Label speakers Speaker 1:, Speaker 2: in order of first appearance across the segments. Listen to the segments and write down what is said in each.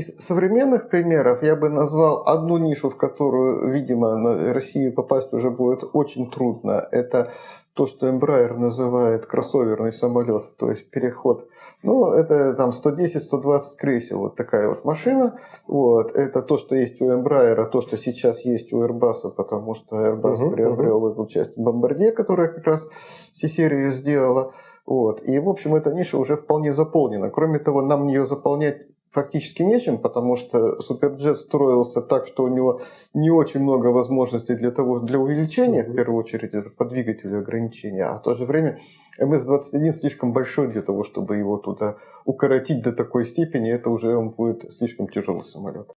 Speaker 1: из современных примеров я бы назвал одну нишу, в которую, видимо, на Россию попасть уже будет очень трудно. Это то, что Embraer называет кроссоверный самолет, то есть переход. Ну, это там 110-120 кресел, вот такая вот машина. Вот. Это то, что есть у Embraer, то, что сейчас есть у Airbus, потому что Airbus uh-huh, приобрел uh-huh. эту часть Bombardier, которая как раз все серии сделала. Вот. И, в общем, эта ниша уже вполне заполнена. Кроме того, нам ее заполнять фактически нечем, потому что Суперджет строился так, что у него не очень много возможностей для того, для увеличения, в первую очередь, это по двигателю ограничения, а в то же время МС-21 слишком большой для того, чтобы его туда укоротить до такой степени, это уже он будет слишком тяжелый самолет.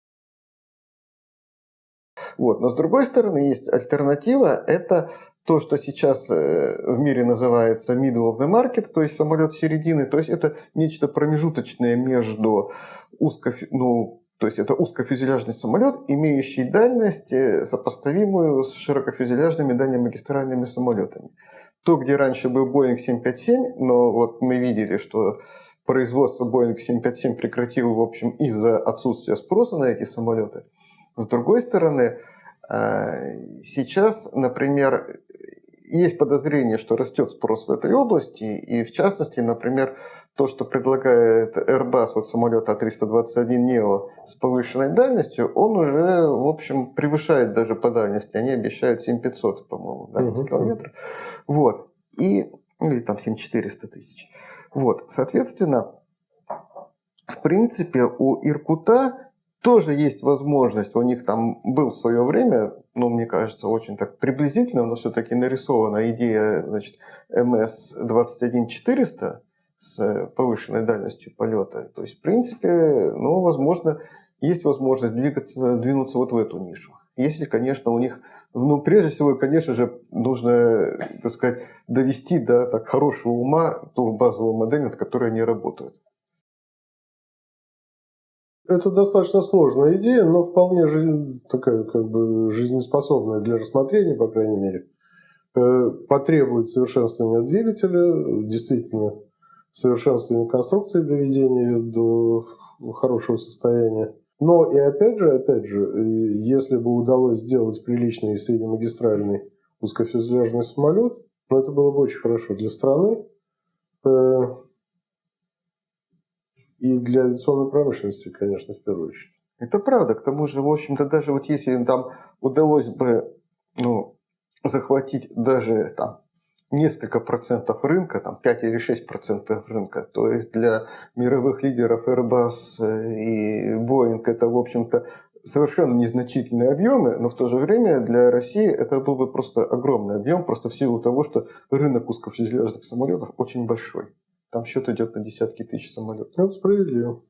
Speaker 1: Вот. Но с другой стороны, есть альтернатива, это то, что сейчас э, в мире называется middle of the market, то есть самолет середины, то есть это нечто промежуточное между узко, ну, то есть это узкофюзеляжный самолет, имеющий дальность, э, сопоставимую с широкофюзеляжными дальнемагистральными самолетами. То, где раньше был Boeing 757, но вот мы видели, что производство Boeing 757 прекратил, в общем, из-за отсутствия спроса на эти самолеты. С другой стороны, сейчас, например, есть подозрение, что растет спрос в этой области, и в частности, например, то, что предлагает Airbus, вот самолет А321neo с повышенной дальностью, он уже, в общем, превышает даже по дальности. Они обещают 7500, по-моему, дальность uh-huh. километров. Вот. И, или там 7400 тысяч. Вот. Соответственно, в принципе, у Иркута тоже есть возможность, у них там был в свое время, ну, мне кажется, очень так приблизительно, но все-таки нарисована идея, значит, МС-21400 с повышенной дальностью полета. То есть, в принципе, ну, возможно, есть возможность двигаться, двинуться вот в эту нишу. Если, конечно, у них, ну, прежде всего, конечно же, нужно, так сказать, довести до так, хорошего ума ту базовую модель, над которой они работают.
Speaker 2: Это достаточно сложная идея, но вполне такая как бы жизнеспособная для рассмотрения, по крайней мере. Э, потребует совершенствования двигателя, действительно совершенствования конструкции, доведения ее до хорошего состояния. Но и опять же, опять же, э, если бы удалось сделать приличный среднемагистральный узкофюзеляжный самолет, ну, это было бы очень хорошо для страны. Э, и для авиационной промышленности, конечно, в первую очередь.
Speaker 1: Это правда. К тому же, в общем-то, даже вот если там удалось бы ну, захватить даже там, несколько процентов рынка, там 5 или 6 процентов рынка, то есть для мировых лидеров Airbus и Boeing это, в общем-то, совершенно незначительные объемы, но в то же время для России это был бы просто огромный объем, просто в силу того, что рынок узкофюзеляжных самолетов очень большой. Там счет идет на десятки тысяч самолетов.
Speaker 2: Это справедливо.